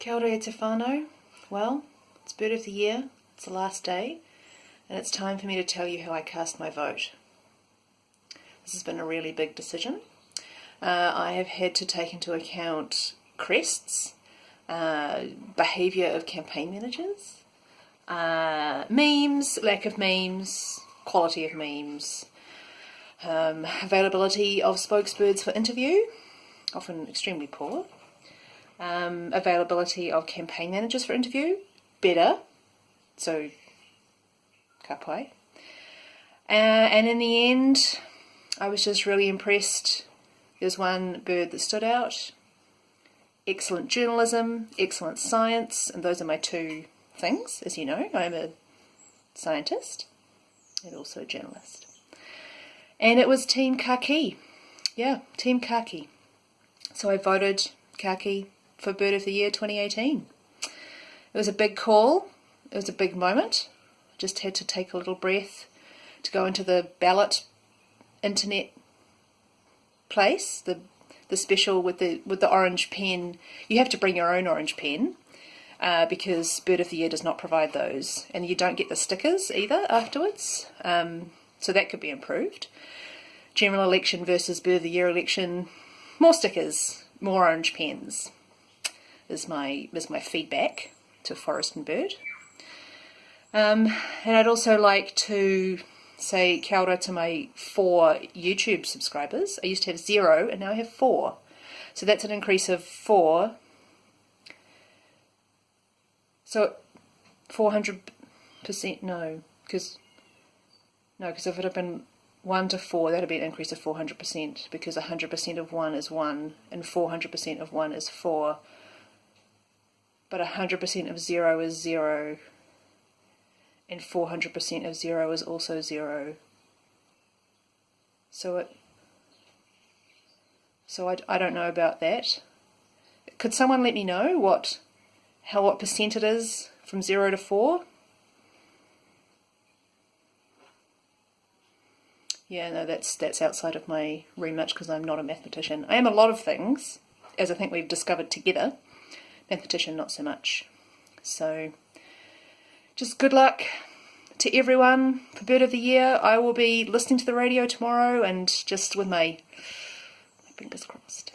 Kia ora te whānau. Well, it's bird of the year, it's the last day, and it's time for me to tell you how I cast my vote. This has been a really big decision. Uh, I have had to take into account crests, uh, behaviour of campaign managers, uh, memes, lack of memes, quality of memes, um, availability of spokesbirds for interview, often extremely poor, um, availability of campaign managers for interview, better, so kapai. Uh, and in the end, I was just really impressed. There's one bird that stood out. Excellent journalism, excellent science, and those are my two things, as you know. I'm a scientist and also a journalist. And it was Team Kaki. Yeah, Team Kaki. So I voted Kaki for Bird of the Year 2018. It was a big call, it was a big moment. Just had to take a little breath to go into the ballot internet place, the the special with the with the orange pen. You have to bring your own orange pen uh, because Bird of the Year does not provide those, and you don't get the stickers either afterwards. Um, so that could be improved. General election versus Bird of the Year election, more stickers, more orange pens is my is my feedback to Forest and Bird. Um, and I'd also like to say kia ora to my four YouTube subscribers. I used to have zero and now I have four. So that's an increase of four. So 400% no, because no, because if it had been 1 to 4, that would be an increase of 400% because 100% of 1 is 1 and 400% of 1 is 4 but 100% of 0 is 0 and 400% of 0 is also 0 so it so I, I don't know about that. Could someone let me know what how what percent it is from 0 to 4 yeah no that's that's outside of my remit because I'm not a mathematician. I am a lot of things as I think we've discovered together mathematician not so much. So just good luck to everyone for Bird of the Year. I will be listening to the radio tomorrow and just with my, my fingers crossed.